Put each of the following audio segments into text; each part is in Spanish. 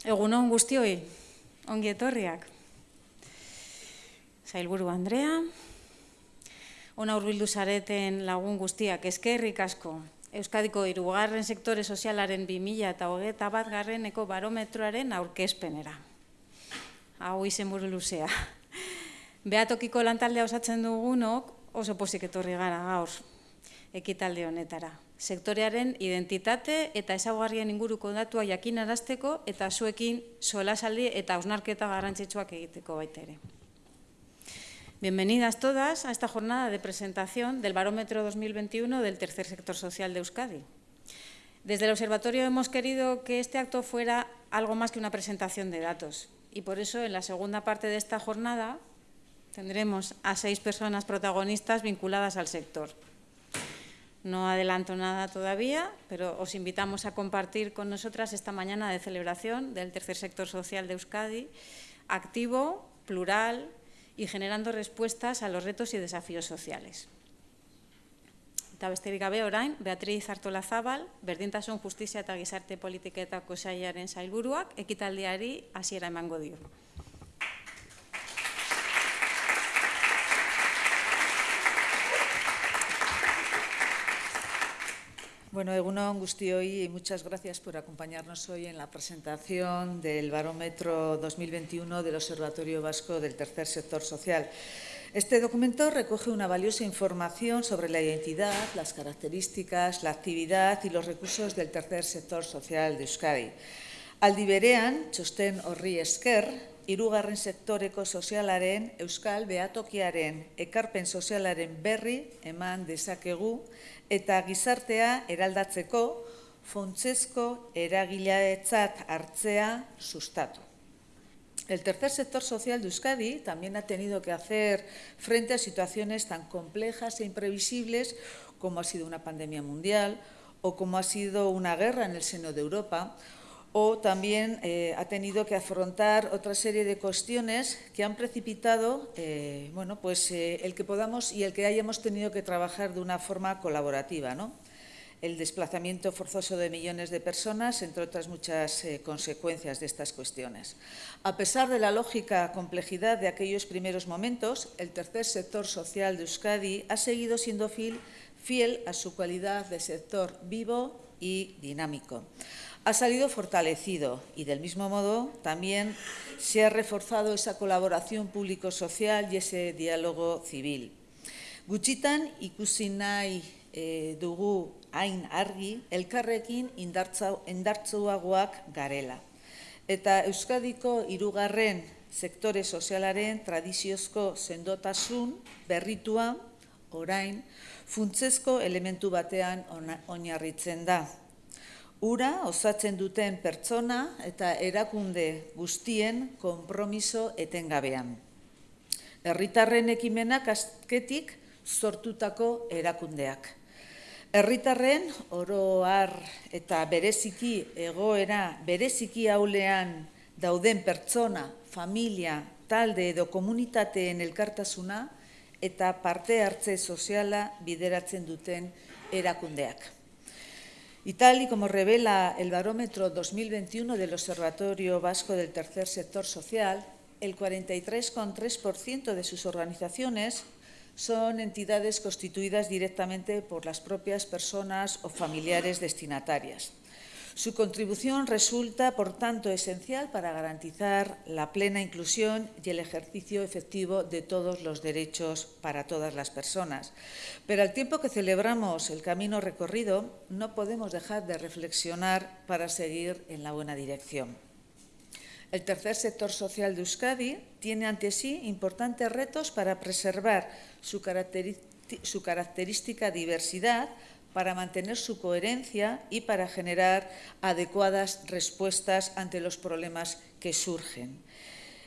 Egunon guztioi, ongi etorriak. Zailburu Andrea, ona urbildu zareten lagun guztiak, eskerrik asko. Euskadiko irugarren sektore sozialaren 2000 eta hogeta bat garreneko barometroaren aurkezpenera. Hau izen buru luzea. Beatokiko lantaldea osatzen dugunok oso pozik etorri gara gaur ekitalde honetara sektorearen identitate eta ezaguarrien inguruko datua jakinarazteko eta zuekin solasaldi eta ausnarketa garrantzitsuak egiteko baita. Bienvenidas todas a esta jornada de presentación del Barómetro 2021 del Tercer Sector Social de Euskadi. Desde el Observatorio hemos querido que este acto fuera algo más que una presentación de datos y por eso en la segunda parte de esta jornada tendremos a seis personas protagonistas vinculadas al sector. No adelanto nada todavía, pero os invitamos a compartir con nosotras esta mañana de celebración del tercer sector social de Euskadi, activo, plural y generando respuestas a los retos y desafíos sociales. Eta besterik gabe orain, Beatriz Artolazábal, berdintasun justizia eta gizarte politiketako sailaren sailburuak, ekitaldiari hasiera emango dio. Bueno, Egunon Gustioy, y muchas gracias por acompañarnos hoy en la presentación del Barómetro 2021 del Observatorio Vasco del Tercer Sector Social. Este documento recoge una valiosa información sobre la identidad, las características, la actividad y los recursos del tercer sector social de Euskadi. Aldi berean, txosten horri esker, irugarren sektoreko sozialaren, euskal behatokiaren, ekarpen sozialaren berri eman dezakegu eta gizartea eraldatzeko fontzesko eragileetzat hartzea sustatu. El tercer sector social de Euskadi también ha tenido que hacer frente a situaciones tan complejas e imprevisibles como ha sido una pandemia mundial o como ha sido una guerra en el seno de Europa o también eh, ha tenido que afrontar otra serie de cuestiones que han precipitado eh, bueno, pues, eh, el que podamos y el que hayamos tenido que trabajar de una forma colaborativa. ¿no? El desplazamiento forzoso de millones de personas, entre otras muchas consecuencias de estas cuestiones. A pesar de la lógica complejidad de aquellos primeros momentos, el tercer sector social de Euskadi ha seguido siendo fiel a su cualidad de sector vivo y dinámico ha salido fortalecido y del mismo modo también se ha reforzado esa colaboración público-social y ese diálogo civil. Gutxitan ikusi nahi e, dugu hain argi elkarrekin indartzuagoak garela. Eta Euskadiko hirugarren sektore sozialaren tradiziozko sendotasun berritua orain funtsezko elementu batean oinarritzen da ura osatzen duten pertsona eta erakunde guztien konpromiso etengabean. Herritarren ekimenak azketik sortutako erakundeak. Herritarren oroar eta bereziki egoera bereziki haulean dauden pertsona, familia, talde edo komunitateen elkartasuna eta parte hartze soziala bideratzen duten erakundeak. Y tal y como revela el barómetro 2021 del Observatorio Vasco del Tercer Sector Social, el 43,3% de sus organizaciones son entidades constituidas directamente por las propias personas o familiares destinatarias. Su contribución resulta, por tanto, esencial para garantizar la plena inclusión y el ejercicio efectivo de todos los derechos para todas las personas. Pero al tiempo que celebramos el camino recorrido, no podemos dejar de reflexionar para seguir en la buena dirección. El tercer sector social de Euskadi tiene ante sí importantes retos para preservar su, característica diversidad, para mantener su coherencia y para generar adecuadas respuestas ante los problemas que surgen.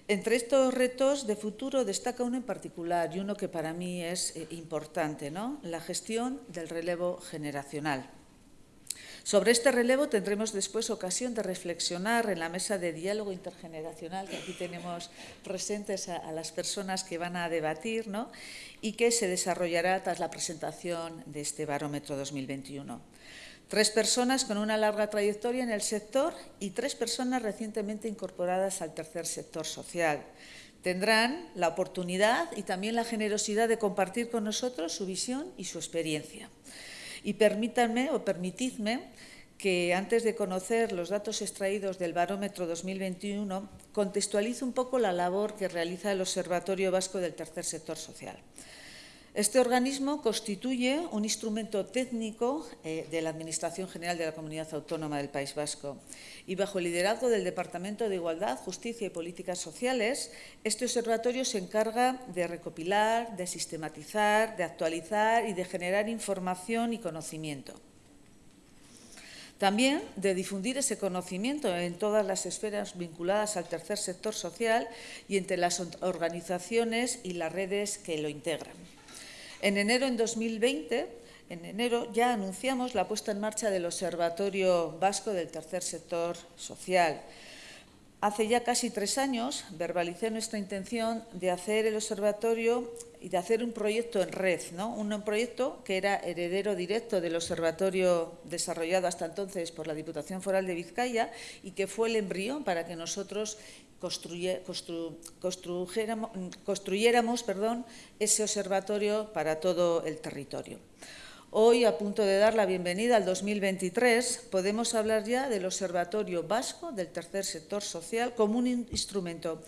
Entre estos retos de futuro destaca uno en particular y uno que para mí es eh, importante, ¿no? la gestión del relevo generacional. Sobre este relevo tendremos después ocasión de reflexionar en la mesa de diálogo intergeneracional que aquí tenemos presentes a, las personas que van a debatir ¿no? y que se desarrollará tras la presentación de este barómetro 2021. tres personas con una larga trayectoria en el sector y tres personas recientemente incorporadas al tercer sector social. Tendrán la oportunidad y también la generosidad de compartir con nosotros su visión y su experiencia. Y permítanme o permitidme que antes de conocer los datos extraídos del barómetro 2021, contextualice un poco la labor que realiza el Observatorio Vasco del Tercer Sector Social. Este organismo constituye un instrumento técnico eh, de la Administración General de la Comunidad Autónoma del País Vasco y bajo el liderazgo del Departamento de Igualdad, Justicia y Políticas Sociales, este observatorio se encarga de recopilar, de sistematizar, de actualizar y de generar información y conocimiento. También de difundir ese conocimiento en todas las esferas vinculadas al tercer sector social y entre las organizaciones y las redes que lo integran. En enero en 2020, en enero ya anunciamos la puesta en marcha del Observatorio Vasco del Tercer Sector Social. Hace ya casi tres años verbalicé nuestra intención de hacer el observatorio y de hacer un proyecto en red, ¿no? un proyecto que era heredero directo del observatorio desarrollado hasta entonces por la Diputación Foral de Vizcaya y que fue el embrión para que nosotros construyéramos, ese observatorio para todo el territorio. Hoy, a punto de dar la bienvenida al 2023, podemos hablar ya del Observatorio Vasco del Tercer Sector Social como un instrumento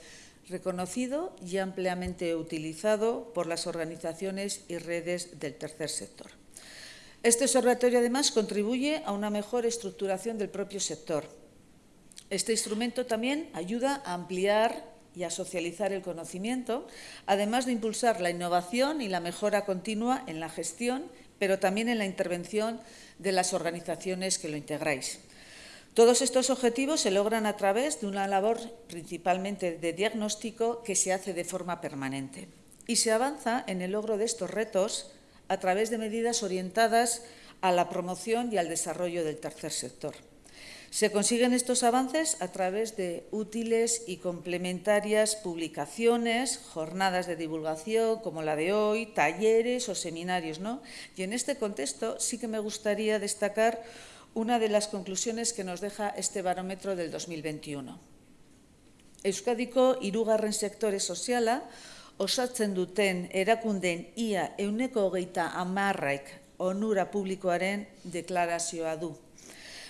reconocido y ampliamente utilizado por las organizaciones y redes del tercer sector. Este observatorio, además, contribuye a una mejor estructuración del propio sector, este instrumento también ayuda a ampliar y a socializar el conocimiento, además de impulsar la innovación y la mejora continua en la gestión, pero también en la intervención de las organizaciones que lo integráis. Todos estos objetivos se logran a través de una labor principalmente de diagnóstico que se hace de forma permanente. Y se avanza en el logro de estos retos a través de medidas orientadas a la promoción y al desarrollo del tercer sector. Se consiguen estos avances a través de útiles y complementarias publicaciones, jornadas de divulgación como la de hoy, talleres o seminarios. ¿no? Y en este contexto sí que me gustaría destacar una de las conclusiones que nos deja este barómetro del 2021. Euskadiko irugarren sektore soziala osatzen duten erakunden ia euneko hogeita amarraik onura publikoaren deklarazioa du.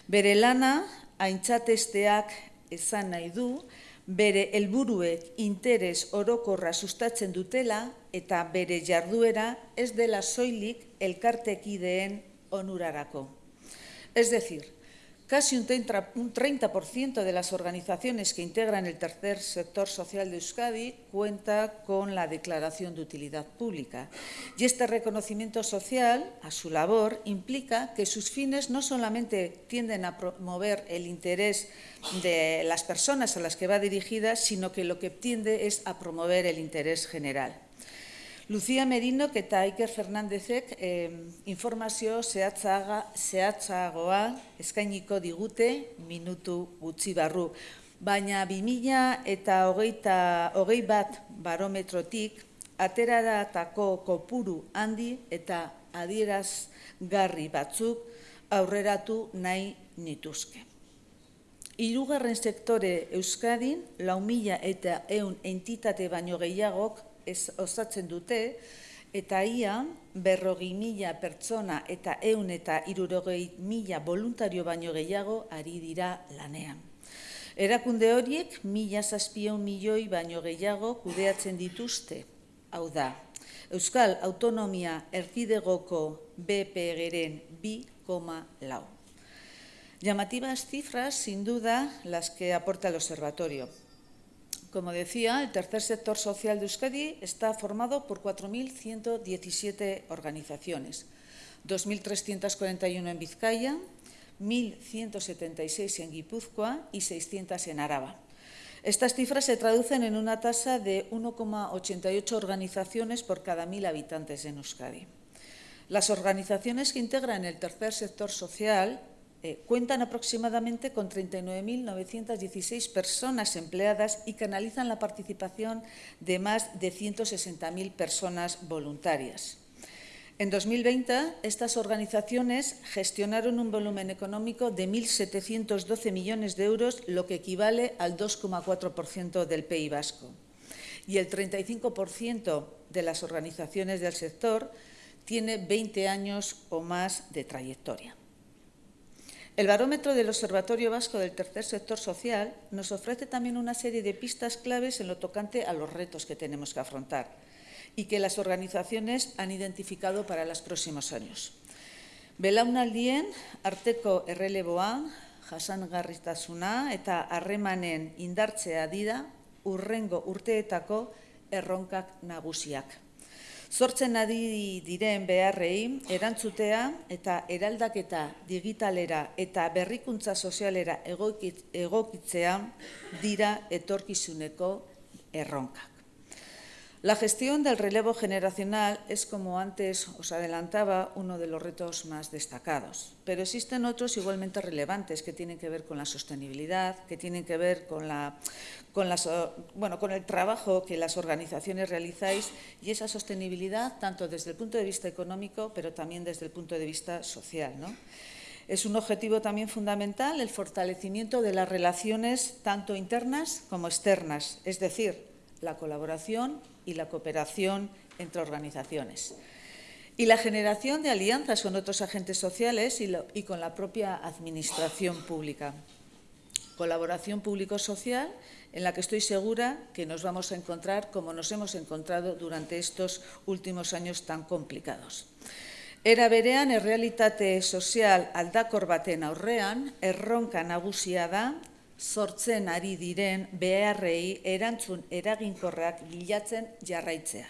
Bere lana aintzatesteak esan nahi du, bere helburuek interes orokorra sustatzen dutela eta bere jarduera ez dela soilik elkartekideen onurarako. Es decir, Casi un 30% de las organizaciones que integran el tercer sector social de Euskadi cuenta con la declaración de utilidad pública. Y este reconocimiento social a su labor implica que sus fines no solamente tienden a promover el interés de las personas a las que va dirigida, sino que lo que tiende es a promover el interés general. Lucia Merino eta Iker Fernandezek eh, informazio zehatzaga, zehatzagoa eskainiko digute minutu gutxi barru. Baina 2000 eta hogeita, hogei bat barometrotik ateraratako kopuru handi eta adierazgarri batzuk aurreratu nahi nituzke. Hirugarren sektore Euskadin, lau mila eta eun entitate baino gehiagok ez osatzen dute, eta ia berrogi mila pertsona eta eun eta irurogei mila voluntario baino gehiago ari dira lanean. Erakunde horiek mila zazpion milioi baino gehiago kudeatzen dituzte, hau da, Euskal Autonomia Erkidegoko BPG-ren bi koma lau. Llamativas cifras, sin duda, las que aporta el observatorio. Como decía, el tercer sector social de Euskadi está formado por 4.117 organizaciones, 2.341 en Vizcaya, 1.176 en Guipúzcoa y 600 en Araba. Estas cifras se traducen en una tasa de 1,88 organizaciones por cada 1.000 habitantes en Euskadi. Las organizaciones que integran el tercer sector social eh, cuentan aproximadamente con 39.916 personas empleadas y canalizan la participación de más de 160.000 personas voluntarias. En 2020, estas organizaciones gestionaron un volumen económico de 1.712 millones de euros, lo que equivale al 2,4% del PIB vasco. Y el 35% de las organizaciones del sector tiene 20 años o más de trayectoria. El barómetro del Observatorio Vasco del Tercer Sector Social nos ofrece también una serie de pistas claves en lo tocante a los retos que tenemos que afrontar y que las organizaciones han identificado para los próximos años. Belaunaldien, arteko erreleboa, jasangarritasuna eta harremanen indartzea dira urrengo urteetako erronkak nagusiak. Zortzen adi diren beharrei, erantzutea eta eraldaketa digitalera eta berrikuntza sozialera egokitzea dira etorkizuneko erronkak. La gestión del relevo generacional es, como antes os adelantaba, uno de los retos más destacados. Pero existen otros igualmente relevantes que tienen que ver con la sostenibilidad, que tienen que ver con, la, con, con el trabajo que las organizaciones realizáis y esa sostenibilidad tanto desde el punto de vista económico, pero también desde el punto de vista social. Es un objetivo también fundamental el fortalecimiento de las relaciones tanto internas como externas, es decir, la colaboración y la cooperación entre organizaciones. Y la generación de alianzas con otros agentes sociales y, con la propia administración pública. Colaboración público-social en la que estoy segura que nos vamos a encontrar como nos hemos encontrado durante estos últimos años tan complicados. Era berean, errealitate sozial aldakor baten aurrean, erronka nagusia da sortzen ari diren beharrei erantzun eraginkorrak bilatzen jarraitzea.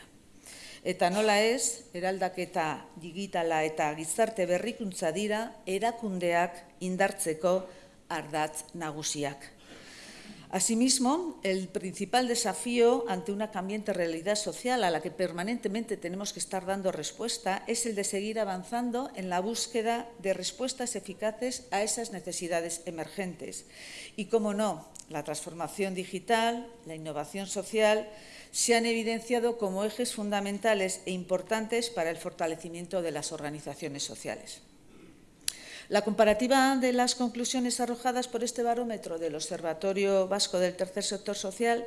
Eta nola ez, eraldaketa digitala eta gizarte berrikuntza dira erakundeak indartzeko ardatz nagusiak. Asimismo, el principal desafío ante una cambiante realidad social a la que permanentemente tenemos que estar dando respuesta es el de seguir avanzando en la búsqueda de respuestas eficaces a esas necesidades emergentes. Y, como no, la transformación digital, la innovación social, se han evidenciado como ejes fundamentales e importantes para el fortalecimiento de las organizaciones sociales. La comparativa de las conclusiones arrojadas por este barómetro del Observatorio Vasco del Tercer Sector Social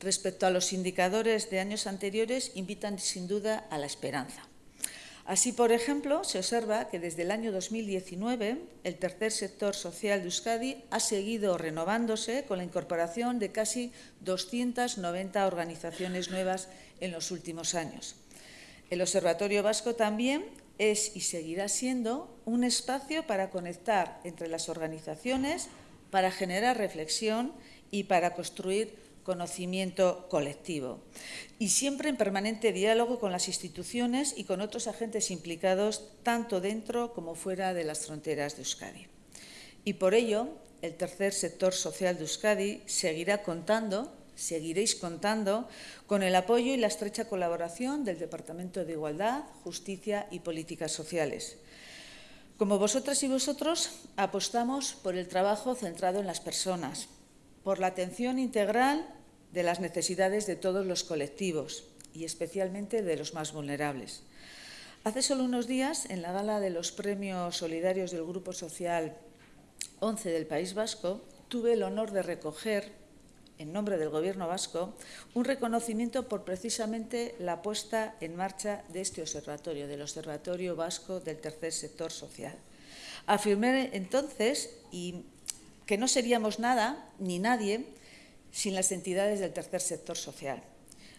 respecto a los indicadores de años anteriores invitan sin duda a la esperanza. Así, por ejemplo, se observa que desde el año 2019 el tercer sector social de Euskadi ha seguido renovándose con la incorporación de casi 290 organizaciones nuevas en los últimos años. El Observatorio Vasco también es y seguirá siendo un espacio para conectar entre las organizaciones, para generar reflexión y para construir conocimiento colectivo. Y siempre en permanente diálogo con las instituciones y con otros agentes implicados, tanto dentro como fuera de las fronteras de Euskadi. Y por ello, el tercer sector social de Euskadi seguirá contando seguiréis contando con el apoyo y la estrecha colaboración del Departamento de Igualdad, Justicia y Políticas Sociales. Como vosotras y vosotros, apostamos por el trabajo centrado en las personas, por la atención integral de las necesidades de todos los colectivos y especialmente de los más vulnerables. Hace solo unos días, en la gala de los premios solidarios del Grupo Social 11 del País Vasco, tuve el honor de recoger en nombre del Gobierno vasco, un reconocimiento por precisamente la puesta en marcha de este observatorio, del Observatorio Vasco del Tercer Sector Social. Afirmé entonces y que no seríamos nada ni nadie sin las entidades del tercer sector social.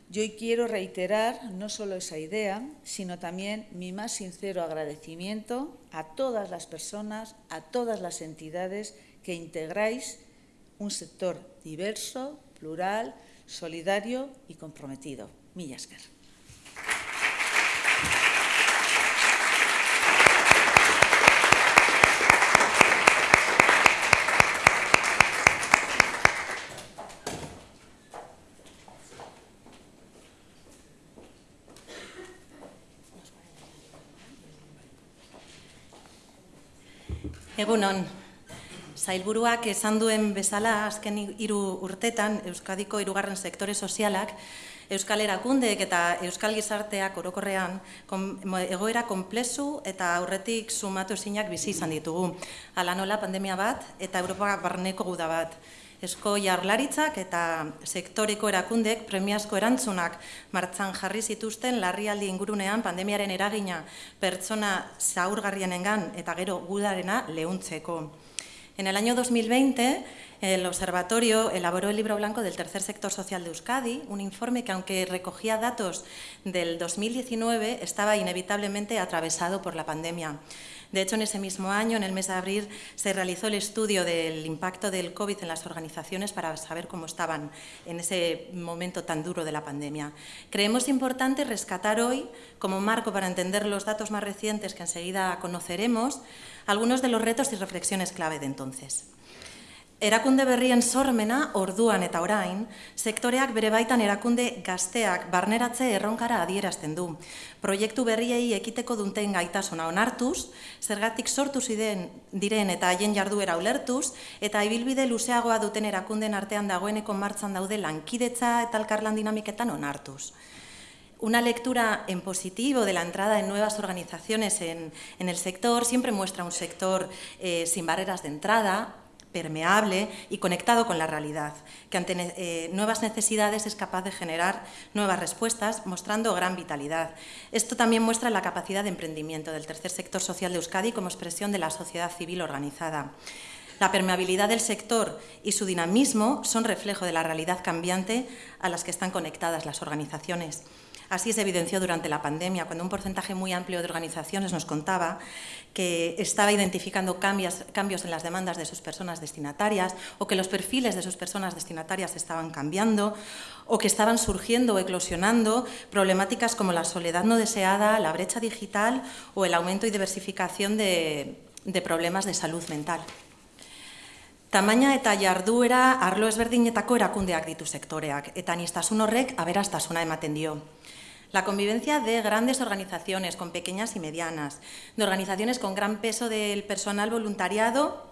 Yo hoy quiero reiterar no solo esa idea, sino también mi más sincero agradecimiento a todas las personas, a todas las entidades que integráis un sector diverso, plural, solidario y comprometido. Millasker. Egunon, Zailburuak esan duen bezala azken hiru urtetan Euskadiko hirugarren sektore sozialak Euskal Erakundeek eta Euskal Gizarteak orokorrean egoera konplezu eta aurretik sumatu ezinak bizi izan ditugu. Hala nola pandemia bat eta Europa barneko guda bat. Esko jarlaritzak eta sektoreko erakundek premiazko erantzunak martzan jarri zituzten larrialdi ingurunean pandemiaren eragina pertsona zaurgarrienengan eta gero gudarena lehuntzeko. En el año 2020, el Observatorio elaboró el libro blanco del Tercer Sector Social de Euskadi, un informe que, aunque recogía datos del 2019, estaba inevitablemente atravesado por la pandemia. De hecho, en ese mismo año, en el mes de abril, se realizó el estudio del impacto del COVID en las organizaciones para saber cómo estaban en ese momento tan duro de la pandemia. Creemos importante rescatar hoy, como marco para entender los datos más recientes que enseguida conoceremos, algunos de los retos y reflexiones clave de entonces. Erakunde berrien sormena, orduan eta orain, sektoreak bere baitan erakunde gazteak barneratze erronkara adierazten du. Proiektu berriei ekiteko dunten gaitasuna onartuz, zergatik sortu ziren diren eta haien jarduera ulertuz, eta ibilbide luzeagoa duten erakunden artean dagoeneko martzan daude lankidetza eta alkarlan dinamiketan onartuz una lectura en positivo de la entrada en nuevas organizaciones en, el sector siempre muestra un sector eh, sin barreras de entrada, permeable y conectado con la realidad, que ante eh, nuevas necesidades es capaz de generar nuevas respuestas, mostrando gran vitalidad. Esto también muestra la capacidad de emprendimiento del tercer sector social de Euskadi como expresión de la sociedad civil organizada. La permeabilidad del sector y su dinamismo son reflejo de la realidad cambiante a las que están conectadas las organizaciones. Así se evidenció durante la pandemia, cuando un porcentaje muy amplio de organizaciones nos contaba que estaba identificando cambios, cambios en las demandas de sus personas destinatarias o que los perfiles de sus personas destinatarias estaban cambiando o que estaban surgiendo o eclosionando problemáticas como la soledad no deseada, la brecha digital o el aumento y diversificación de, de problemas de salud mental. Tamaina eta jarduera arlo ezberdinetako erakundeak ditu sektoreak, eta nistasun horrek aberastasuna ematen dio. La convivencia de grandes organizaciones, con pequeñas y medianas, de organizaciones con gran peso del personal voluntariado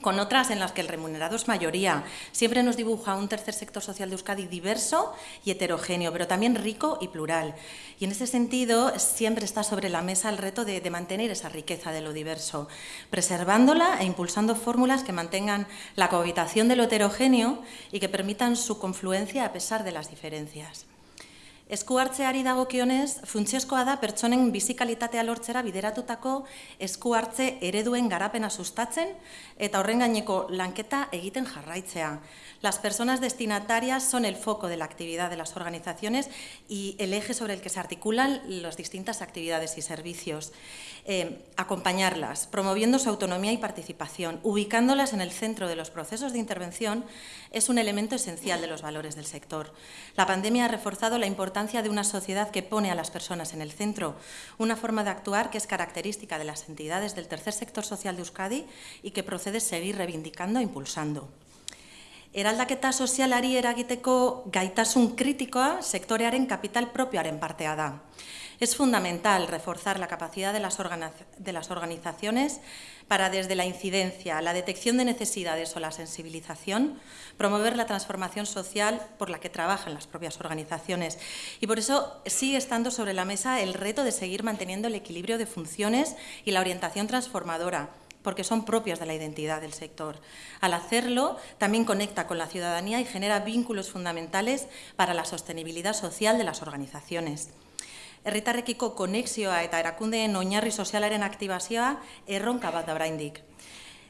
con otras en las que el remunerado es mayoría. Siempre nos dibuja un tercer sector social de Euskadi diverso y heterogéneo, pero también rico y plural. Y en ese sentido siempre está sobre la mesa el reto de, mantener esa riqueza de lo diverso, preservándola e impulsando fórmulas que mantengan la cohabitación de lo heterogéneo y que permitan su confluencia a pesar de las diferencias. Esku hartzeari dagokionez, funtzioskoa da pertsonen bizikalitatea lortzera bideratutako esku hartze ereduen garapena sustatzen eta horren gaineko lanketa egiten jarraitzea. Las personas destinatarias son el foco de la actividad de las organizaciones y el eje sobre el que se articulan las distintas actividades y servicios. Eh, acompañarlas, promoviendo su autonomía y participación, ubicándolas en el centro de los procesos de intervención, es un elemento esencial de los valores del sector. La pandemia ha reforzado la importancia de una sociedad que pone a las personas en el centro, una forma de actuar que es característica de las entidades del tercer sector social de Euskadi y que procede seguir reivindicando e impulsando. eraldaketa sozialari eragiteko gaitasun kritikoa sektorearen kapital propioaren partea da. Es fundamental reforzar la capacidad de las, organizaciones para, desde la incidencia, la detección de necesidades o la sensibilización, promover la transformación social por la que trabajan las propias organizaciones. Y por eso sigue estando sobre la mesa el reto de seguir manteniendo el equilibrio de funciones y la orientación transformadora porque son propias de la identidad del sector. Al hacerlo, también conecta con la ciudadanía y genera vínculos fundamentales para la sostenibilidad social de las organizaciones. Herritarrekiko konexioa eta erakundeen oinarri sozialaren aktibazioa erronka bat da braindik.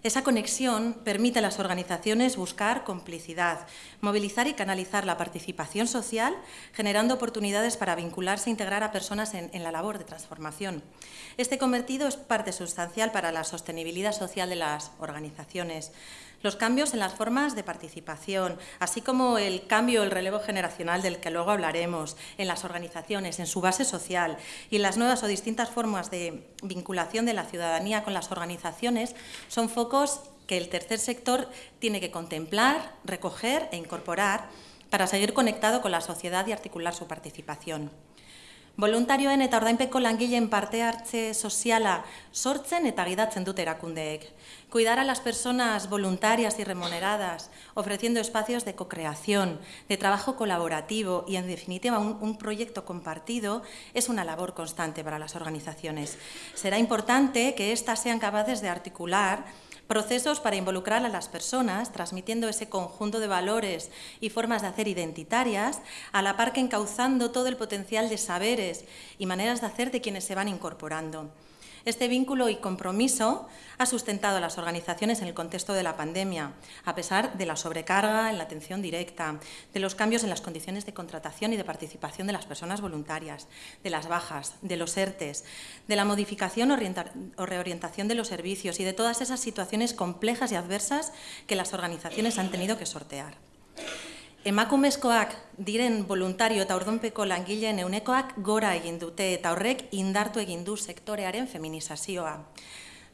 Esa conexión permite a las organizaciones buscar complicidad, movilizar y canalizar la participación social, generando oportunidades para vincularse e integrar a personas en, en, la labor de transformación. Este convertido es parte sustancial para la sostenibilidad social de las organizaciones los cambios en las formas de participación, así como el cambio, el relevo generacional del que luego hablaremos, en las organizaciones, en su base social y las nuevas o distintas formas de vinculación de la ciudadanía con las organizaciones, son focos que el tercer sector tiene que contemplar, recoger e incorporar para seguir conectado con la sociedad y articular su participación. Voluntarioen eta ordainpeko langileen parte hartze soziala sortzen eta gidatzen dute erakundeek. Cuidar a las personas voluntarias y remuneradas, ofreciendo espacios de co-creación, de trabajo colaborativo y, en definitiva, un, un, proyecto compartido, es una labor constante para las organizaciones. Será importante que éstas sean capaces de articular procesos para involucrar a las personas, transmitiendo ese conjunto de valores y formas de hacer identitarias, a la par que encauzando todo el potencial de saberes y maneras de hacer de quienes se van incorporando. Este vínculo y compromiso ha sustentado a las organizaciones en el contexto de la pandemia, a pesar de la sobrecarga en la atención directa, de los cambios en las condiciones de contratación y de participación de las personas voluntarias, de las bajas, de los ERTES, de la modificación o reorientación de los servicios y de todas esas situaciones complejas y adversas que las organizaciones han tenido que sortear. Emakumezkoak diren voluntario eta ordonpeko langileen eunekoak gora egin dute eta horrek indartu egin du sektorearen feminizazioa.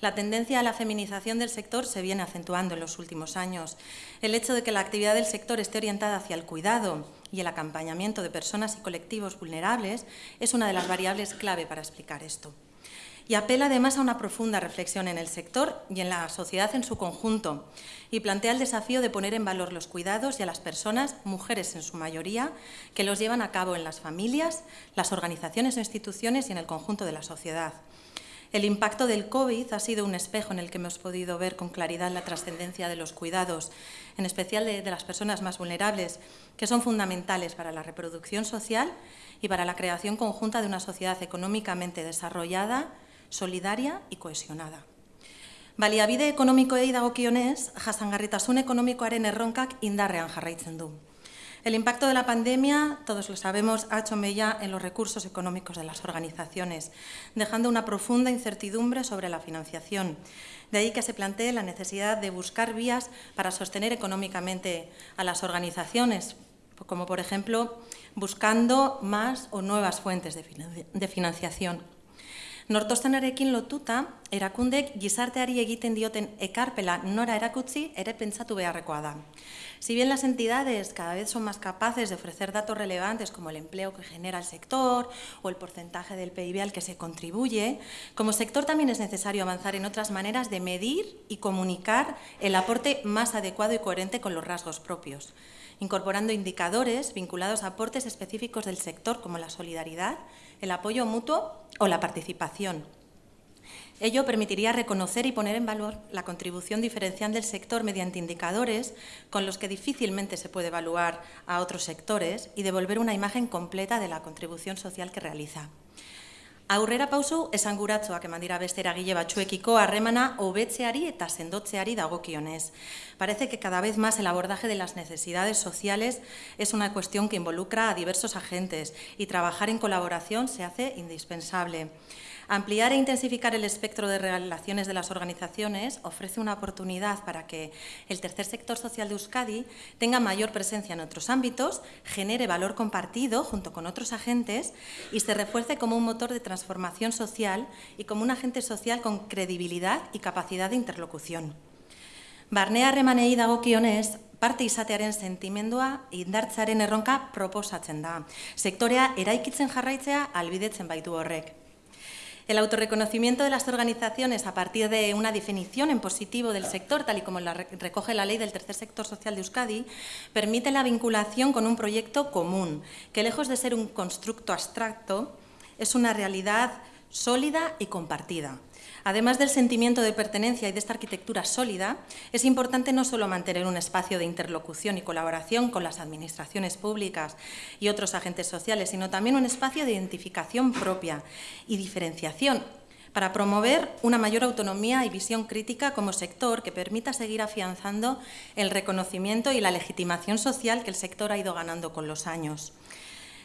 La tendencia a la feminización del sector se viene acentuando en los últimos años. El hecho de que la actividad del sector esté orientada hacia el cuidado y el acompañamiento de personas y colectivos vulnerables es una de las variables clave para explicar esto y apela además a una profunda reflexión en el sector y en la sociedad en su conjunto y plantea el desafío de poner en valor los cuidados y a las personas, mujeres en su mayoría, que los llevan a cabo en las familias, las organizaciones o instituciones y en el conjunto de la sociedad. El impacto del COVID ha sido un espejo en el que hemos podido ver con claridad la trascendencia de los cuidados, en especial de, de, las personas más vulnerables, que son fundamentales para la reproducción social y para la creación conjunta de una sociedad económicamente desarrollada, solidaria y cohesionada. Baliabide ekonomikoei dagokionez, jasangarritasun ekonomikoaren erronkak indarrean jarraitzen du. El impacto de la pandemia, todos lo sabemos, ha hecho mella en los recursos económicos de las organizaciones, dejando una profunda incertidumbre sobre la financiación. De ahí que se plantee la necesidad de buscar vías para sostener económicamente a las organizaciones, como por ejemplo buscando más o nuevas fuentes de financiación. Nortostanarekin lotuta, erakundek gizarteari egiten dioten ekarpela nora erakutzi ere pentsatu beharrekoa da. Si bien las entidades cada vez son más capaces de ofrecer datos relevantes como el empleo que genera el sector o el porcentaje del PIB al que se contribuye, como sector también es necesario avanzar en otras maneras de medir y comunicar el aporte más adecuado y coherente con los rasgos propios incorporando indicadores vinculados a aportes específicos del sector como la solidaridad, el apoyo mutuo o la participación. Ello permitiría reconocer y poner en valor la contribución diferencial del sector mediante indicadores con los que difícilmente se puede evaluar a otros sectores y devolver una imagen completa de la contribución social que realiza. Aurrera pausu esanguratzoak eman dira beste eragile batzuekiko harremana hobetzeari eta sendotzeari dagokionez. Parece que cada vez más el abordaje de las necesidades sociales es una cuestión que involucra a diversos agentes y trabajar en colaboración se hace indispensable. Ampliar e intensificar el espectro de relaciones de las organizaciones ofrece una oportunidad para que el tercer sector social de Euskadi tenga mayor presencia en otros ámbitos, genere valor compartido junto con otros agentes y se refuerce como un motor de transformación social y como un agente social con credibilidad y capacidad de interlocución. Barnea harremanei dagokionez, parte izatearen sentimendua indartzaren erronka proposatzen da. Sektorea eraikitzen jarraitzea albidetzen baitu horrek. El autorreconocimiento de las organizaciones a partir de una definición en positivo del sector, tal y como la recoge la ley del tercer sector social de Euskadi, permite la vinculación con un proyecto común, que lejos de ser un constructo abstracto, es una realidad sólida y compartida. Además del sentimiento de pertenencia y de esta arquitectura sólida, es importante no solo mantener un espacio de interlocución y colaboración con las administraciones públicas y otros agentes sociales, sino también un espacio de identificación propia y diferenciación para promover una mayor autonomía y visión crítica como sector que permita seguir afianzando el reconocimiento y la legitimación social que el sector ha ido ganando con los años.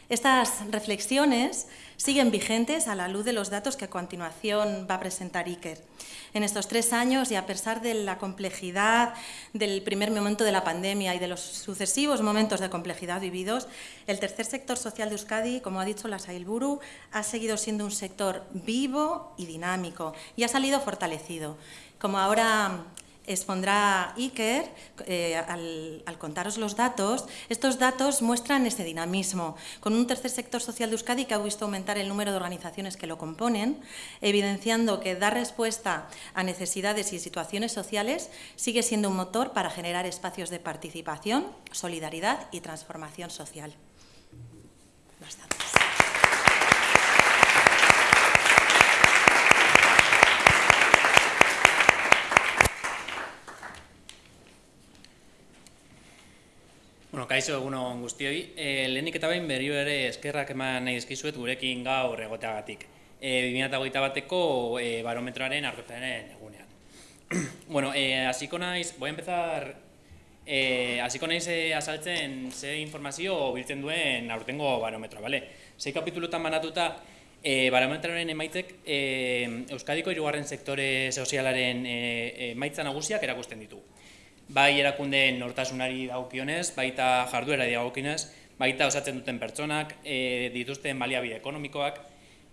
Estas reflexiones siguen vigentes a la luz de los datos que a continuación va a presentar Iker. En estos tres años y a pesar de la complejidad del primer momento de la pandemia y de los sucesivos momentos de complejidad vividos, el tercer sector social de Euskadi, como ha dicho la Sailburu, ha seguido siendo un sector vivo y dinámico y ha salido fortalecido. Como ahora expondrá Iker eh, al, contaros los datos. Estos datos muestran este dinamismo, con un tercer sector social de Euskadi que ha visto aumentar el número de organizaciones que lo componen, evidenciando que dar respuesta a necesidades y situaciones sociales sigue siendo un motor para generar espacios de participación, solidaridad y transformación social. Kaixo egunon guztioi. E, lehenik eta behin berrio ere eskerrak eman nahi dizkizuet gurekin gaur egoteagatik. E, 2008 bateko e, barometroaren argotaren egunean. bueno, e, asiko naiz, voy a empezar, e, asiko naiz e, asaltzen ze informazio biltzen duen aurtengo barometroa, bale? Zei kapitulutan banatuta, e, barometroaren emaitzek e, Euskadiko irugarren sektore sozialaren e, emaitza nagusiak erakusten ditu bai erakundeen nortasunari dagokionez, baita jarduera dagokionez, baita osatzen duten pertsonak, e, dituzten baliabide ekonomikoak,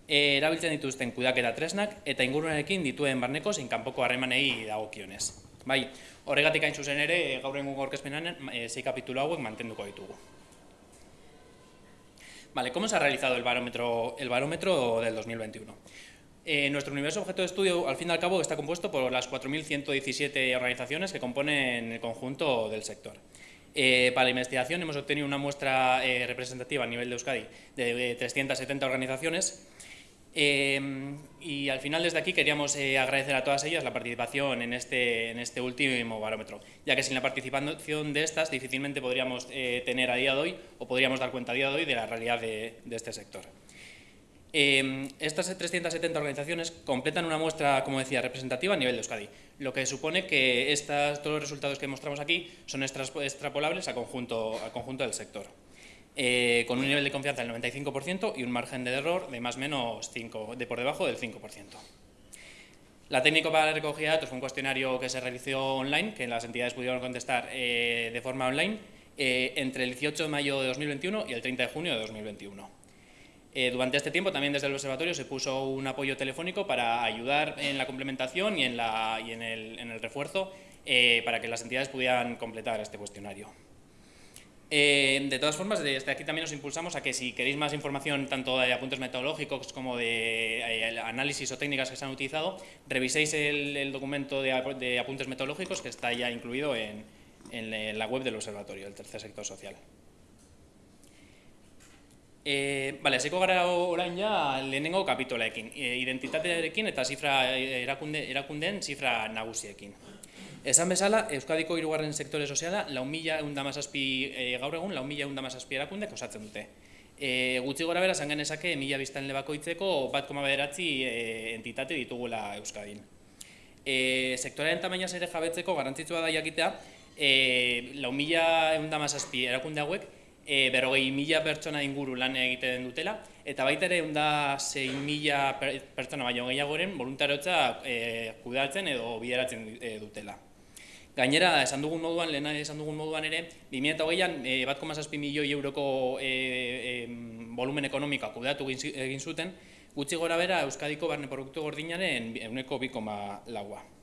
e, erabiltzen dituzten kudaketa tresnak eta ingurunekin dituen barneko zein kanpoko harremanei dagokionez. Bai, horregatik hain zuzen ere, gaur egun gorkezpenan, e, zei kapitulo hauek mantenduko ditugu. Vale, ¿cómo se ha realizado el barómetro, el barómetro del 2021? Eh, nuestro universo objeto de estudio, al fin y al cabo, está compuesto por las 4.117 organizaciones que componen el conjunto del sector. Eh, para la investigación hemos obtenido una muestra eh, representativa a nivel de Euskadi de 370 organizaciones y al final desde aquí queríamos agradecer a todas ellas la participación este, en este último barómetro, ya que sin la participación de estas difícilmente podríamos tener a día de hoy o podríamos dar cuenta a día de hoy de la realidad de este sector. Eh, estas 370 organizaciones completan una muestra, como decía, representativa a nivel de Euskadi, lo que supone que todos los resultados que mostramos aquí son extrapolables al conjunto, conjunto del sector, eh, con un nivel de confianza del 95% y un margen de error de más o menos 5, de por debajo del 5%. La técnica para la recogida de datos fue un cuestionario que se realizó online, que las entidades pudieron contestar eh, de forma online, eh, entre el 18 de mayo de 2021 y el 30 de junio de 2021. Eh, durante este tiempo también desde el observatorio se puso un apoyo telefónico para ayudar en la complementación y en, el, refuerzo eh, para que las entidades pudieran completar este cuestionario. Eh, de todas formas, desde aquí también os impulsamos a que si queréis más información tanto de apuntes metodológicos como de análisis o técnicas que se han utilizado, reviséis el, documento de, apuntes metodológicos que está ya incluido en, en la web del observatorio, del tercer sector social. E, bale, hasiko gara orain ja lehenengo kapitoleekin, e, identitatearekin eta zifra e, erakunde, erakundeen zifra nagusiekin. Esan bezala, Euskadiko hirugarren sektore soziala, lau mila eundamazazpi e, gaur egun, lau mila eundamazazpi erakundek osatzen dute. E, gutxi gora bera, zangen esake, mila biztan lebakoitzeko bat koma bederatzi e, entitate ditugula Euskadin. E, sektorearen tamainaz ere jabetzeko garantzitsua da jakitea, e, lau mila eundamazazpi erakunde hauek, e, berrogei mila pertsona inguru lan egiten dutela, eta baita ere unda zein mila pertsona baino gehiagoren voluntarotza e, kudatzen edo bideratzen e, dutela. Gainera, esan dugun moduan, lehena esan dugun moduan ere, 2008an e, bat milioi euroko e, e, volumen ekonomikoa kudatu egin zuten, gutxi gora bera Euskadiko barne produktu gordinaren euneko bi koma laua.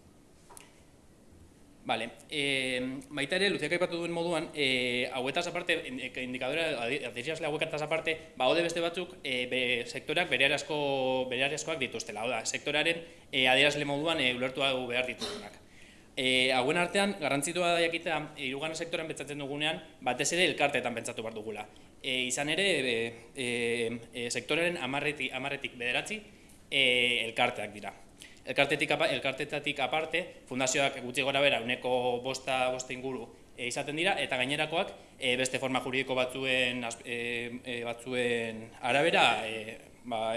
Vale. Eh, baita ere, Luziak aipatu duen moduan, eh, hauetaz aparte, indikadora, adierazle hauekataz aparte, ba, ode beste batzuk, eh, be, sektoreak bere arazkoak dituztela. Oda, sektoraren eh, adierazle moduan eh, ulertu behar ditugunak. Eh, hauen artean, garrantzitua da jakitea, irugarren sektoren pentsatzen dugunean, batez ere elkarteetan pentsatu behar dugula. Eh, izan ere, eh, eh, eh sektoraren amarretik, amarretik bederatzi, eh, elkarteak dira. Elkartetik, elkartetatik aparte, fundazioak gutxi gora bera, uneko bosta, bosta inguru e, izaten dira, eta gainerakoak e, beste forma juridiko batzuen, e, batzuen arabera e, ba,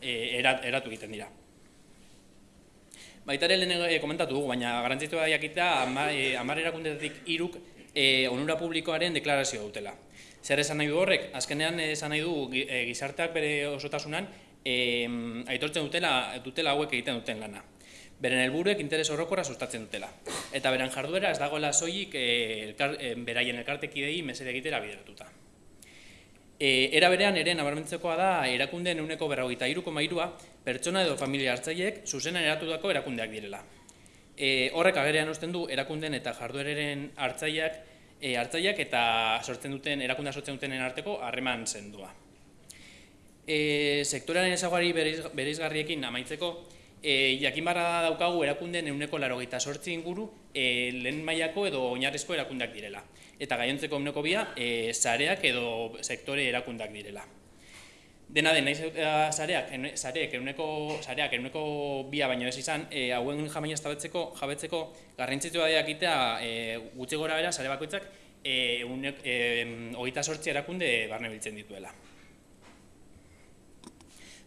e, eratu egiten dira. Baita ere lehen e, komentatu dugu, baina garantzitu da jakita amar erakundetatik iruk e, onura publikoaren deklarazio dutela. Zer esan nahi du horrek? Azkenean esan nahi du gizarteak bere osotasunan eh, aitortzen dutela, dutela hauek egiten duten lana. Beren helburuek interes horrokorra sustatzen dutela. Eta beren jarduera ez dagoela soilik eh, elkar, eh, beraien elkartekidei mesede egitera bideratuta. E, era berean ere nabarmentzekoa da erakundeen euneko berrogeita iruko mairua pertsona edo familia hartzaileek zuzenan eratutako erakundeak direla. E, horrek agerean usten du erakunden eta jarduereren hartzaileak e, hartzaileak eta sortzen duten erakundea sortzen dutenen arteko harreman zendua. E, sektorearen ezagari bereizgarriekin amaitzeko, e, jakin barra daukagu erakunden euneko laro sortzi inguru e, lehen mailako edo oinarrezko erakundak direla. Eta gaiontzeko euneko bia, e, zareak edo sektore erakundak direla. Dena den, nahiz zareak, zareak, euneko, zareak, euneko bia baino ez izan, e, hauen jamaina jabetzeko, jabetzeko garrantzitu da itea, e, gutxe gora bera, zare bakoitzak, e, unek, e, hogeita sortzi erakunde barne biltzen dituela.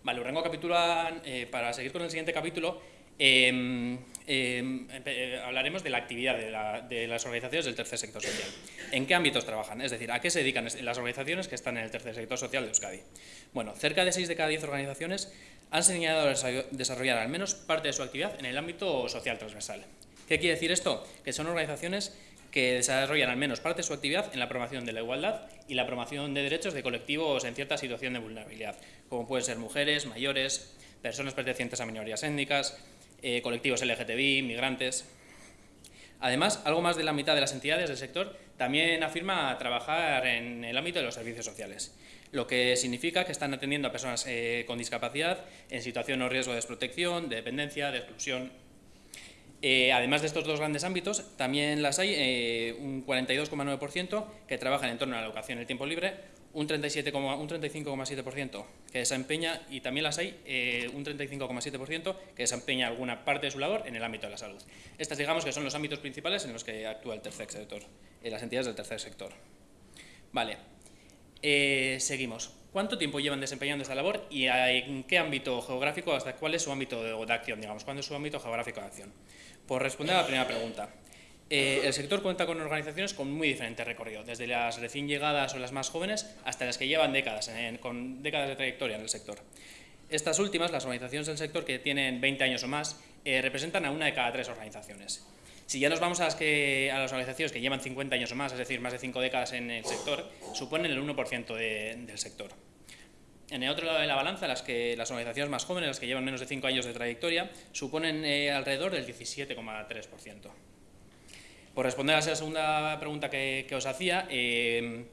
Vale, urrengo capítulo, eh, para seguir con el siguiente capítulo, em, em, eh, hablaremos de la actividad de, las organizaciones del tercer sector social. ¿En qué ámbitos trabajan? Es decir, ¿a qué se dedican las organizaciones que están en el tercer sector social de Euskadi? Bueno, cerca de 6 de cada 10 organizaciones han señalado desarrollar al menos parte de su actividad en el ámbito social transversal. ¿Qué quiere decir esto? Que son organizaciones que desarrollan al menos parte de su actividad en la promoción de la igualdad y la promoción de derechos de colectivos en cierta situación de vulnerabilidad, como pueden ser mujeres, mayores, personas pertenecientes a minorías étnicas, eh, colectivos LGTBI, migrantes. Además, algo más de la mitad de las entidades del sector también afirma trabajar en el ámbito de los servicios sociales, lo que significa que están atendiendo a personas eh, con discapacidad en situación o riesgo de desprotección, de dependencia, de exclusión, eh, además de estos dos grandes ámbitos, también las hay eh, un 42,9% que trabajan en torno a la educación y el tiempo libre, un 35,7% que desempeña, y también las hay eh, un 35,7% que desempeña alguna parte de su labor en el ámbito de la salud. Estas digamos que son los ámbitos principales en los que actúa el tercer sector, las entidades del tercer sector. Vale, seguimos. ¿Cuánto tiempo llevan desempeñando esta labor y en qué ámbito geográfico, hasta cuál es su ámbito de, acción, digamos, cuándo es su ámbito geográfico de acción? Por responder a la primera pregunta, eh, el sector cuenta con organizaciones con muy diferente recorrido, desde las recién llegadas o las más jóvenes hasta las que llevan décadas, con décadas de trayectoria en el sector. Estas últimas, las organizaciones del sector que tienen 20 años o más, eh, representan a una de cada tres organizaciones. Si ya nos vamos a las, que, a las organizaciones que llevan 50 años o más, es decir, más de 5 décadas en el sector, suponen el 1% del sector. En el otro lado de la balanza, las, que, las organizaciones más jóvenes, las que llevan menos de 5 años de trayectoria, suponen eh, alrededor del 17,3%. Por responder a esa segunda pregunta que, os hacía, eh,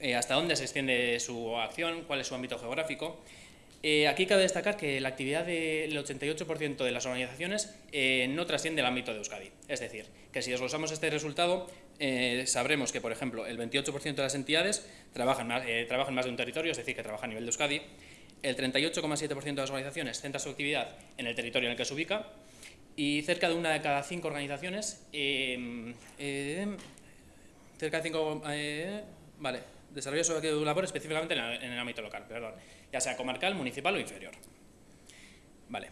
eh, ¿hasta dónde se extiende su acción? ¿Cuál es su ámbito geográfico? Aquí cabe destacar que la actividad del 88% de las organizaciones no trasciende el ámbito de Euskadi. Es decir, que si desglosamos este resultado, eh, sabremos que, por ejemplo, el 28% de las entidades trabajan más, eh, trabajan más de un territorio, es decir, que trabajan a nivel de Euskadi, el 38,7% de las organizaciones centra su actividad en el territorio en el que se ubica. Y cerca de una de cada cinco organizaciones, em, cerca de cinco, eh, vale, desarrolla su labor específicamente en el ámbito local, perdón, ya sea comarcal, municipal o inferior. Vale.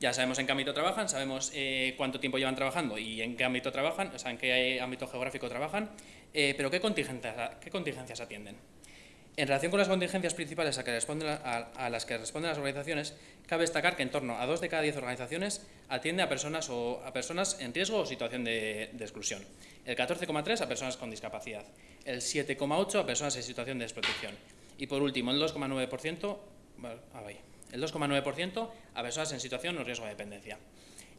Ya sabemos en qué ámbito trabajan, sabemos eh, cuánto tiempo llevan trabajando y en qué ámbito trabajan, o sea, en qué ámbito geográfico trabajan, eh, pero ¿qué contingencias, ¿qué contingencias atienden? En relación con las contingencias principales a, las que responden las organizaciones, cabe destacar que en torno a dos de cada diez organizaciones atiende a personas, o, a personas en riesgo o situación de, exclusión, el 14,3 a personas con discapacidad, el 7,8 a personas en situación de desprotección y por último el 2,9%, el 2,9% a personas en situación o riesgo de dependencia.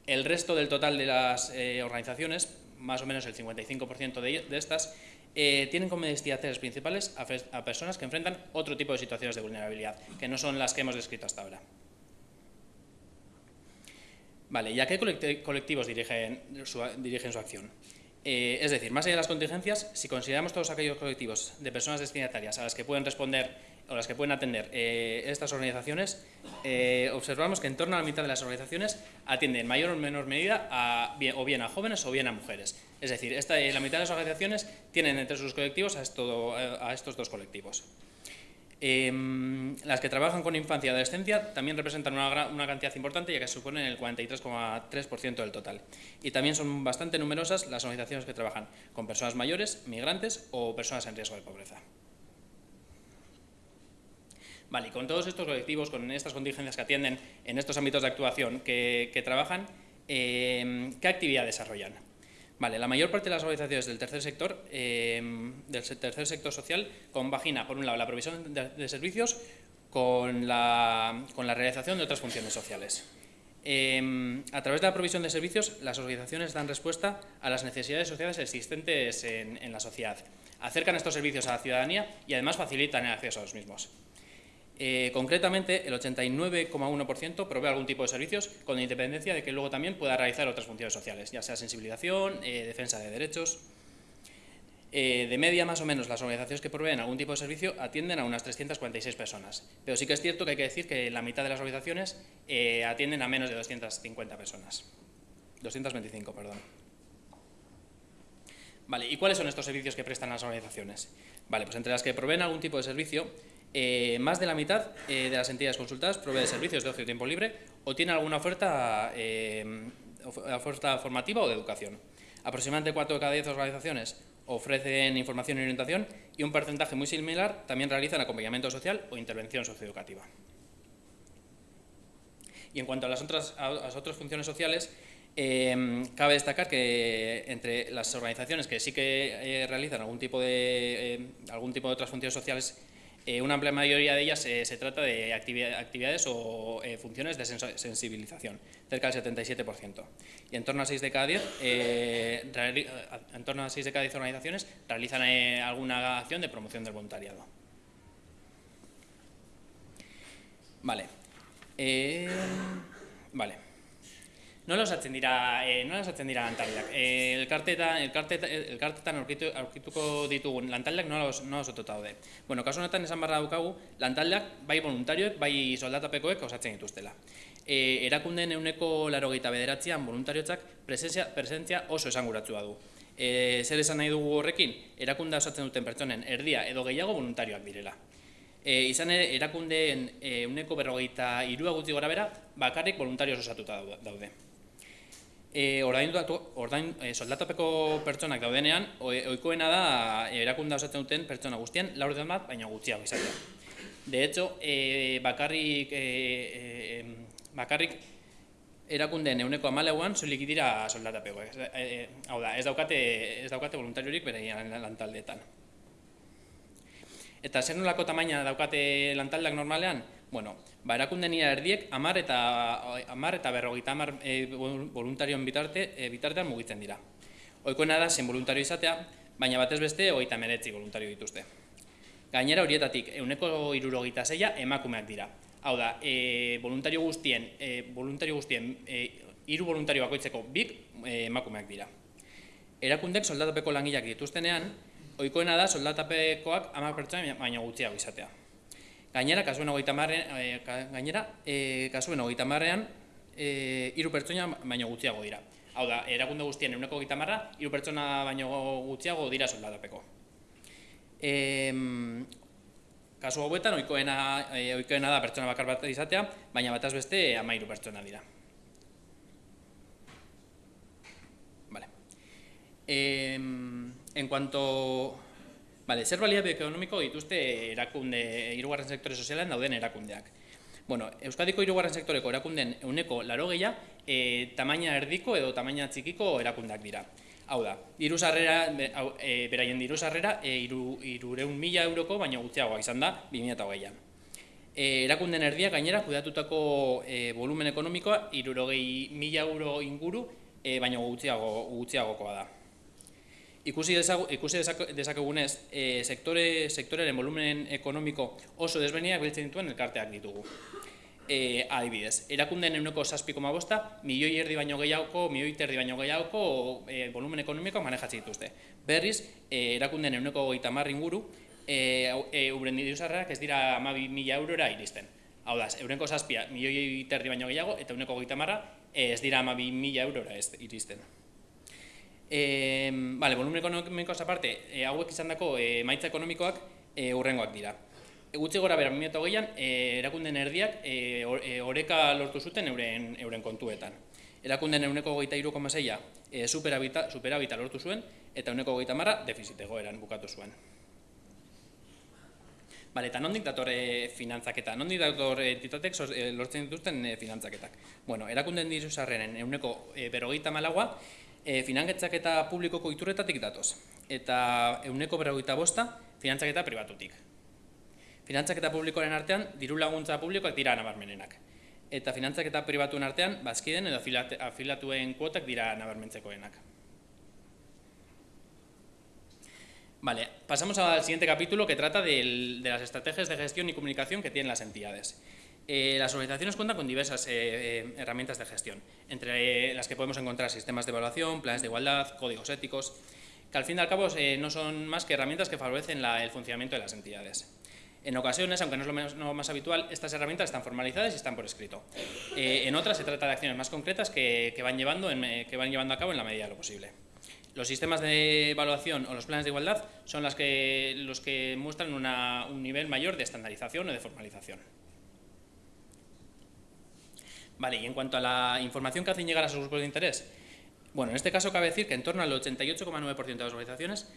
El resto del total de las eh, organizaciones, más o menos el 55% de, estas, eh, tienen como destinatarios principales a, personas que enfrentan otro tipo de situaciones de vulnerabilidad, que no son las que hemos descrito hasta ahora. Vale, ¿y a qué colectivos dirigen su acción? Eh, es decir, más allá de las contingencias, si consideramos todos aquellos colectivos de personas destinatarias a las que pueden responder o las que pueden atender eh, estas organizaciones, eh, observamos que en torno a la mitad de las organizaciones atienden en mayor o menor medida a, o bien a jóvenes o bien a mujeres. Es decir, la mitad de las organizaciones tienen entre sus colectivos a estos dos colectivos. Em, las que trabajan con infancia y adolescencia también representan una, cantidad importante ya que suponen el 43,3% del total. Y también son bastante numerosas las organizaciones que trabajan con personas mayores, migrantes o personas en riesgo de pobreza. Vale, y con todos estos colectivos, con estas contingencias que atienden en estos ámbitos de actuación que, trabajan, em, ¿qué actividad desarrollan? La mayor parte de las organizaciones del tercer sector, em, del tercer sector social, compagina, por un lado, la provisión de, servicios con la, con la, realización de otras funciones sociales. Em, a través de la provisión de servicios, las organizaciones dan respuesta a las necesidades sociales existentes en, la sociedad, acercan estos servicios a la ciudadanía y además facilitan el acceso a los mismos. Eh, concretamente, el 89,1% provee algún tipo de servicios con independencia de que luego también pueda realizar otras funciones sociales, ya sea sensibilización, eh, defensa de derechos, eh, de media, más o menos, las organizaciones que proveen algún tipo de servicio atienden a unas 346 personas. Pero sí que es cierto que hay que decir que la mitad de las organizaciones atienden a menos de 250 personas. 225, perdón. Vale, ¿y cuáles son estos servicios que prestan las organizaciones? Vale, pues entre las que proveen algún tipo de servicio, eh, más de la mitad de las entidades consultadas provee servicios de ocio y tiempo libre o tiene alguna oferta, oferta formativa o de educación. Aproximadamente 4 de cada 10 organizaciones ofrecen información y orientación y un porcentaje muy similar también realizan acompañamiento social o intervención socioeducativa. Y en cuanto a las otras, las otras funciones sociales, eh, cabe destacar que entre las organizaciones que sí que eh, realizan algún tipo de, eh, algún tipo de otras funciones sociales eh, una amplia mayoría de ellas eh, se trata de actividades o eh, funciones de sensibilización, cerca del 77%. Y en torno a 6 de cada 10, en torno a 6 de cada 10 organizaciones realizan alguna acción de promoción del voluntariado. Vale. vale. Nola osatzen dira, e, nola osatzen dira lantaldeak? E, elkartetan, elkartetan, elkartetan aurkitu, aurkituko ditugun lantaldeak nola, os, nola osatuta daude. Bueno, kasu honetan esan barra daukagu, lantaldeak bai voluntarioek, bai soldatapekoek osatzen dituztela. E, erakundeen euneko laro gehieta bederatzean voluntariotzak presentzia, presentzia oso esanguratzua du. E, zer esan nahi dugu horrekin, erakunda osatzen duten pertsonen erdia edo gehiago voluntarioak direla. E, izan ere, erakundeen euneko berrogeita irua gutzi gora bera, bakarrik voluntarioz osatuta daude. E, ordain, ordain e, soldatapeko pertsonak daudenean, ohikoena da erakunda osatzen duten pertsona guztien, laur bat, baina gutxiago izatea. De hecho, e, bakarrik, e, e, bakarrik erakundeen euneko amaleuan solik dira soldatapeko. E, e, hau da, ez daukate, ez daukate voluntariorik bereian lantaldeetan. Eta zer nolako tamaina daukate lantaldak normalean? Bueno, ba, erakundenia erdiek amar eta, amar eta berrogeita amar e, voluntarioen bitarte, e, bitartean mugitzen dira. Oikoena da zen voluntario izatea, baina batez beste hogeita meretzi voluntario dituzte. Gainera horietatik, euneko irurogeita zeia emakumeak dira. Hau da, e, voluntario guztien, e, voluntario guztien e, iru voluntario bakoitzeko bik e, emakumeak dira. Erakundek soldatapeko langileak dituztenean, Oikoena da soldatapekoak ama pertsona baina gutxiago izatea. Gainera, kasuen hogeita marrean, e, gainera, e, kasuen hogeita marrean, e, iru pertsona baino gutxiago dira. Hau da, erakunde guztien eguneko hogeita marra, iru pertsona baino gutxiago dira soldatapeko. E, kasu hauetan, oikoena, e, oikoena da pertsona bakar bat izatea, baina bataz beste ama iru pertsona dira. Vale. Eh, en cuanto vale, zer baliabide ekonomiko dituzte erakunde hirugarren sektore sozialean dauden erakundeak. Bueno, Euskadiko hirugarren sektoreko erakunden euneko laro gehia, e, tamaina erdiko edo tamaina txikiko erakundak dira. Hau da, diru sarrera, e, beraien diru sarrera, e, iru, irureun mila euroko, baina gutxiagoa izan da, 2008an. E, erakunden erdia gainera, kudatutako e, volumen ekonomikoa, irurogei mila euro inguru, e, baina gutxiago, gutxiagokoa da. Ikusi, dezagu, ikusi dezakegunez, e, sektore, sektoreren volumen ekonomiko oso desbeniak biltzen dituen elkarteak ditugu. E, adibidez, erakunden euneko saspiko mabosta, milioi erdi baino gehiagoko, milioi erdi baino gehiagoko e, volumen ekonomiko manejatzen dituzte. Berriz, e, erakunden euneko goita inguru, e, e, dituzarrak ez dira amabi mila eurora iristen. Hau da, eurenko saspia milioi erdi baino gehiago, eta euneko goita marra ez dira amabi mila eurora iristen. E, vale, volumen ekonomikoaz aparte, e, hauek izan dako e, maitza ekonomikoak e, urrengoak dira. E, gutxi gora bera, 2008an, e, erakunden erdiak e, oreka lortu zuten euren, euren kontuetan. Erakunden euneko goita iruko maseia e, superabita, superabita lortu zuen, eta euneko goita marra defizitego eran bukatu zuen. Vale, eta nondik datore finantzaketa? Nondik datore entitatek lortzen dituzten e, finantzaketak? Bueno, erakunden diru sarreren euneko e, berogeita malagoa, e, finantzaketa publikoko iturretatik datoz, eta euneko berrogeita bosta finantzaketa pribatutik. Finantzaketa publikoaren artean, diru laguntza publikoak dira nabarmenenak. eta finantzak eta pribatuen artean, bazkiden edo afilatuen kuotak dira nabarmentzekoenak. Vale, pasamos al siguiente capítulo que trata de las estrategias de gestión y comunicación que tienen las entidades. Eh, las organizaciones cuentan con diversas eh, eh, herramientas de gestión, entre las que podemos encontrar sistemas de evaluación, planes de igualdad, códigos éticos, que al fin y al cabo no son más que herramientas que favorecen el funcionamiento de las entidades. En ocasiones, aunque no es lo más, habitual, estas herramientas están formalizadas y están por escrito. en otras se trata de acciones más concretas que, van llevando que van llevando a cabo en la medida de lo posible. Los sistemas de evaluación o los planes de igualdad son los que muestran un nivel mayor de estandarización o de formalización. Vale, y en cuanto a la información que hacen llegar a sus grupos de interés, bueno, en este caso cabe decir que en torno al 88,9% de las organizaciones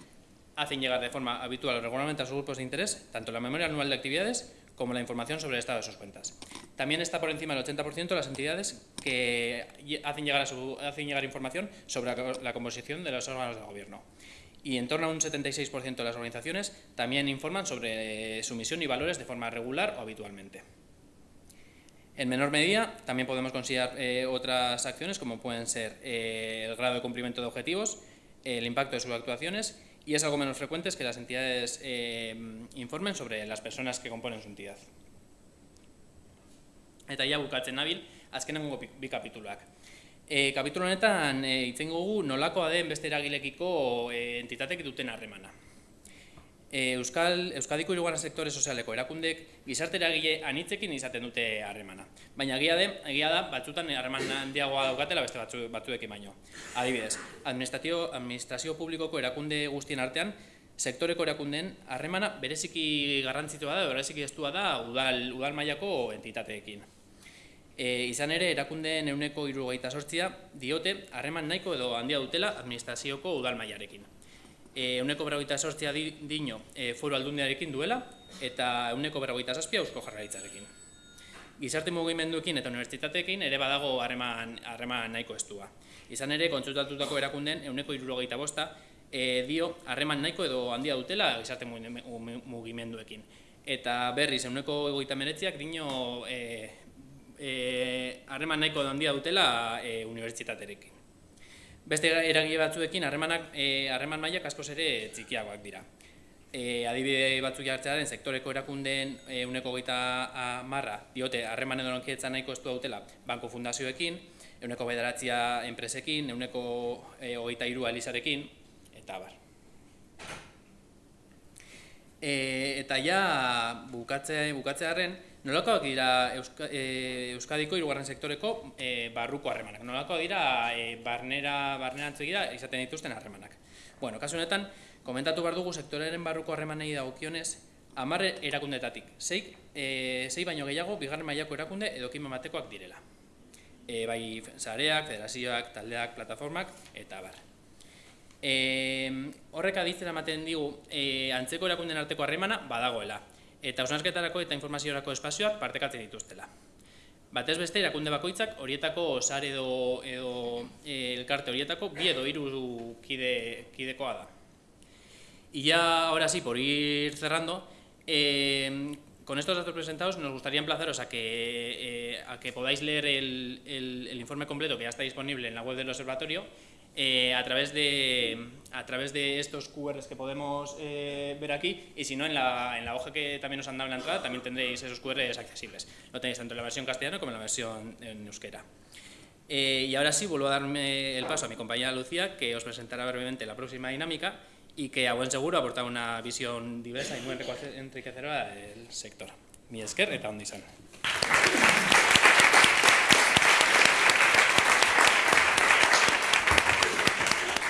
hacen llegar de forma habitual o regularmente a sus grupos de interés tanto la memoria anual de actividades como la información sobre el estado de sus cuentas. También está por encima del 80% de las entidades que hacen llegar, hacen llegar información sobre la composición de los órganos de gobierno. Y en torno a un 76% de las organizaciones también informan sobre su misión y valores de forma regular o habitualmente. En menor medida, también podemos considerar eh, otras acciones como pueden ser eh, el grado de cumplimiento de objetivos, el impacto de sus actuaciones y es algo menos frecuente que las entidades eh, informen sobre las personas que componen su entidad. Eta ja bukatzen nabil, azkenengo bi kapituluak. E, kapitulu honetan e, itzen gogu nolakoa den beste eragilekiko e, entitatek duten harremana. E, Euskal, Euskadiko irugarren sektore sozialeko erakundek gizarte eragile anitzekin izaten dute harremana. Baina egia, de, egia da, batzutan harreman handiagoa daukatela beste batzu, batzuekin baino. Adibidez, administrazio, administrazio publikoko erakunde guztien artean, sektoreko erakundeen harremana bereziki garrantzitua da, bereziki estua da udal, udal mailako entitateekin. E, izan ere, erakundeen euneko irugaita sortzia diote harreman nahiko edo handia dutela administrazioko udal mailarekin. E, euneko berrogeita sortzia di, dino e, foru aldundiarekin duela eta euneko berrogeita zazpia eusko jarraitzarekin. Gizarte mugimenduekin eta unibertsitateekin ere badago harreman, harreman nahiko estua. Izan ere, kontsultatutako erakundeen euneko irurogeita bosta e, dio harreman nahiko edo handia dutela gizarte mugimenduekin. Eta berriz, euneko egoita meretziak dino e, E, harreman nahiko handia dutela e, unibertsitaterekin. Beste eragile batzuekin harremanak e, harreman mailak askoz ere txikiagoak dira. E, adibide batzuk jartzearen sektoreko erakundeen e, uneko gaita marra diote harreman edo nonkietzan nahiko estu dutela banko fundazioekin, euneko bederatzia enpresekin, euneko e, hogeita irua elizarekin, eta bar. E, eta ja bukatzea, bukatzearen, Nolakoak dira Euska, e, Euskadiko hirugarren sektoreko e, barruko harremanak? Nolakoak dira e, barnera, barnera izaten dituzten harremanak? Bueno, kasu honetan, komentatu behar dugu sektoreren barruko harremanei dagokionez, amarre erakundetatik, zeik, e, zei baino gehiago, bigarren mailako erakunde edo batekoak direla. E, bai, zareak, federazioak, taldeak, plataformak, eta bar. E, horrek aditzen ematen digu, e, antzeko erakunden arteko harremana badagoela eta osnarketarako eta informaziorako espazioak partekatzen dituztela. Batez beste erakunde bakoitzak horietako sare edo, edo e, elkarte horietako bi edo hiru kide, kidekoa da. Y ya ahora sí, por ir cerrando, eh, con estos datos presentados nos gustaría emplazaros a que, eh, a que podáis leer el, el, el informe completo que ya está disponible en la web del observatorio eh, a, través de, a través de estos QRs que podemos eh, ver aquí y si no en la, en la, hoja que también nos han dado en la entrada también tendréis esos QRs accesibles. Lo tenéis tanto en la versión castellana como en la versión en euskera. Eh, y ahora sí vuelvo a darme el paso a mi compañera Lucía que os presentará brevemente la próxima dinámica y que a buen seguro aporta una visión diversa y muy enriquecedora del sector. Mi esker eta ondizan.